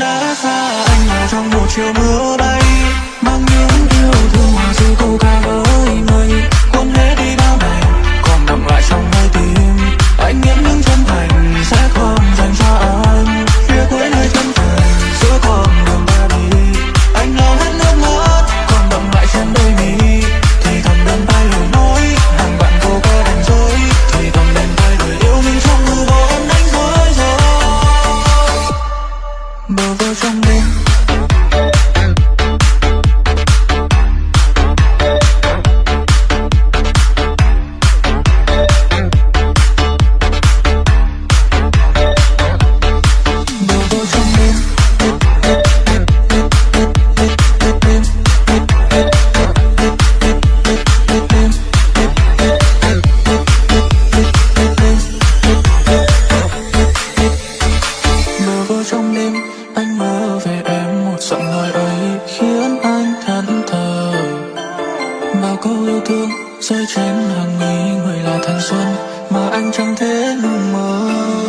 đã xa anh ở trong một chiều mưa trong đêm. Anh mơ về em một giọng nói ấy Khiến anh thẫn thờ Bao câu yêu thương rơi trên hàng mi Người là thanh xuân Mà anh chẳng thể mơ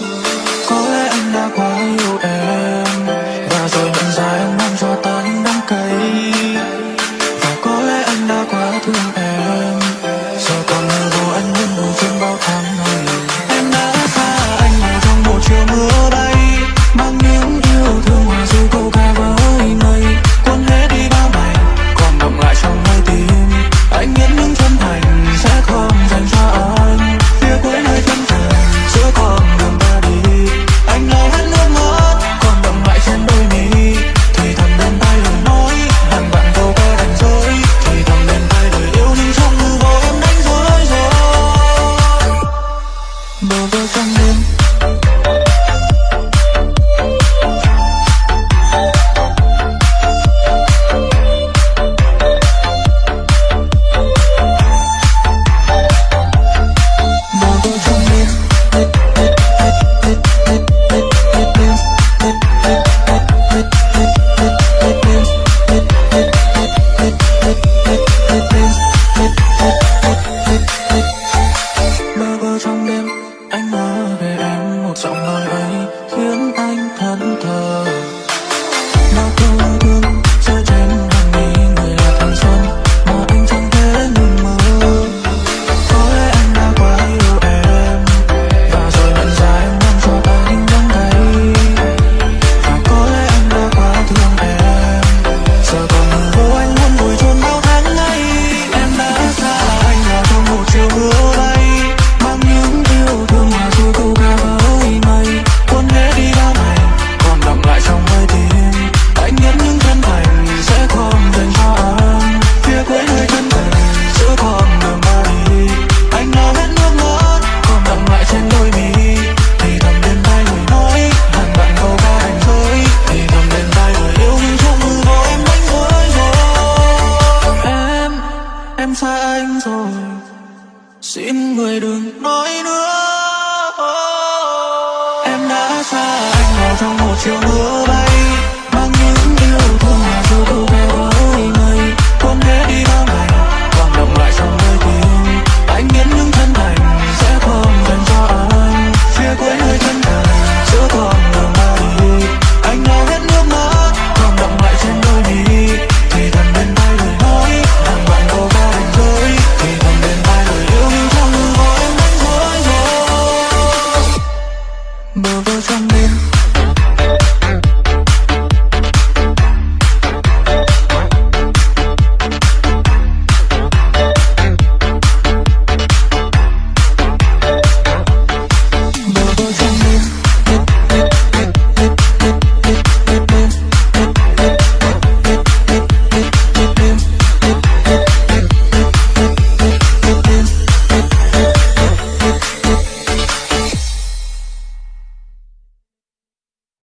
xin người đừng nói nữa. Em đã xa anh vào trong một chiều mưa from